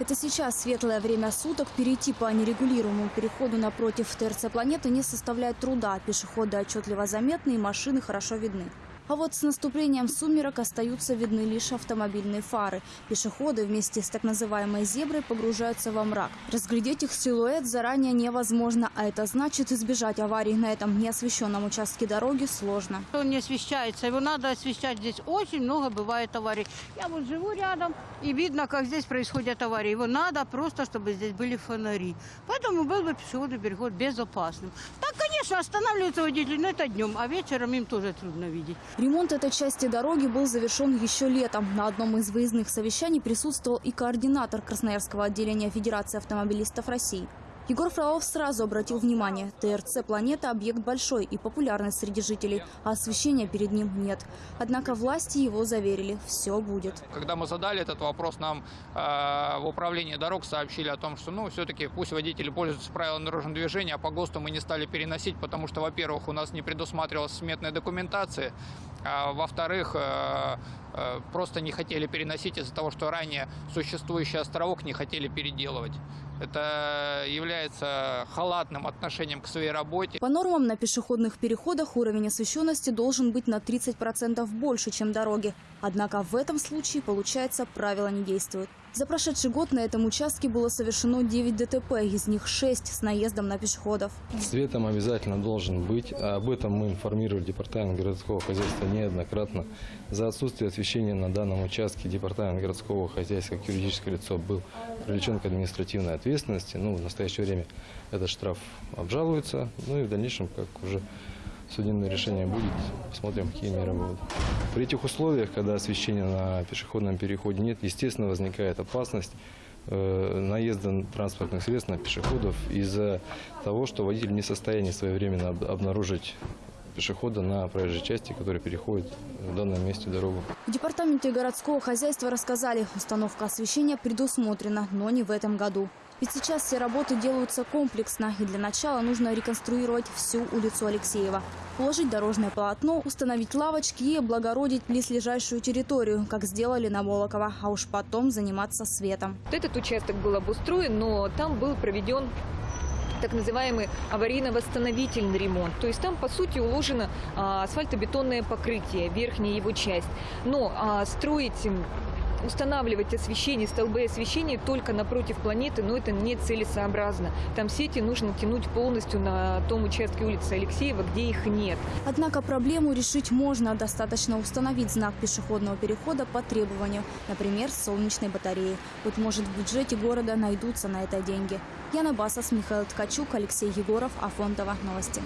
Это сейчас светлое время суток. Перейти по нерегулируемому переходу напротив ТРЦ планеты не составляет труда. Пешеходы отчетливо заметны и машины хорошо видны. А вот с наступлением сумерок остаются видны лишь автомобильные фары. Пешеходы вместе с так называемой зеброй погружаются во мрак. Разглядеть их силуэт заранее невозможно, а это значит избежать аварий на этом неосвещенном участке дороги сложно. Он не освещается, его надо освещать. Здесь очень много бывает аварий. Я вот живу рядом, и видно, как здесь происходят аварии. Его надо просто, чтобы здесь были фонари. Поэтому был бы пешеходный переход безопасным. Так, конечно, останавливаются водители, но это днем, а вечером им тоже трудно видеть. Ремонт этой части дороги был завершен еще летом. На одном из выездных совещаний присутствовал и координатор Красноярского отделения Федерации автомобилистов России. Егор Фролов сразу обратил внимание, ТРЦ «Планета» – объект большой и популярный среди жителей, а освещения перед ним нет. Однако власти его заверили – все будет. Когда мы задали этот вопрос, нам э, в управлении дорог сообщили о том, что ну, все-таки пусть водители пользуются правилами дорожного движения, а по ГОСТу мы не стали переносить, потому что, во-первых, у нас не предусматривалась сметная документация, а во-вторых, э, э, просто не хотели переносить из-за того, что ранее существующий островок не хотели переделывать. Это является халатным отношением к своей работе. По нормам на пешеходных переходах уровень освещенности должен быть на 30% больше, чем дороги. Однако в этом случае, получается, правила не действуют. За прошедший год на этом участке было совершено 9 ДТП, из них 6 с наездом на пешеходов. Светом обязательно должен быть. Об этом мы информировали Департамент городского хозяйства неоднократно. За отсутствие освещения на данном участке Департамент городского хозяйства как юридическое лицо был привлечен к административной ответственности. Ну, в настоящее время этот штраф обжалуется. Ну и в дальнейшем, как уже судебное решение будет, посмотрим, какие меры будут. При этих условиях, когда освещения на пешеходном переходе нет, естественно, возникает опасность э, наезда транспортных средств на пешеходов из-за того, что водитель не в состоянии своевременно об- обнаружить пешехода на проезжей части, который переходит в данном месте дорогу. В департаменте городского хозяйства рассказали, установка освещения предусмотрена, но не в этом году. Ведь сейчас все работы делаются комплексно, и для начала нужно реконструировать всю улицу Алексеева. Уложить дорожное полотно, установить лавочки и облагородить близлежащую территорию, как сделали на Молокова, а уж потом заниматься светом. Вот этот участок был обустроен, но там был проведен так называемый аварийно-восстановительный ремонт. То есть там, по сути, уложено а, асфальтобетонное покрытие, верхняя его часть. Но а, строить, устанавливать освещение, столбы освещения только напротив планеты, но это не целесообразно. Там сети нужно тянуть полностью на том участке улицы Алексеева, где их нет. Однако проблему решить можно. Достаточно установить знак пешеходного перехода по требованию, например, солнечной батареей. Быть может, в бюджете города найдутся на это деньги. Яна Басос, Михаил Ткачук, Алексей Егоров, Афонтова. Новости.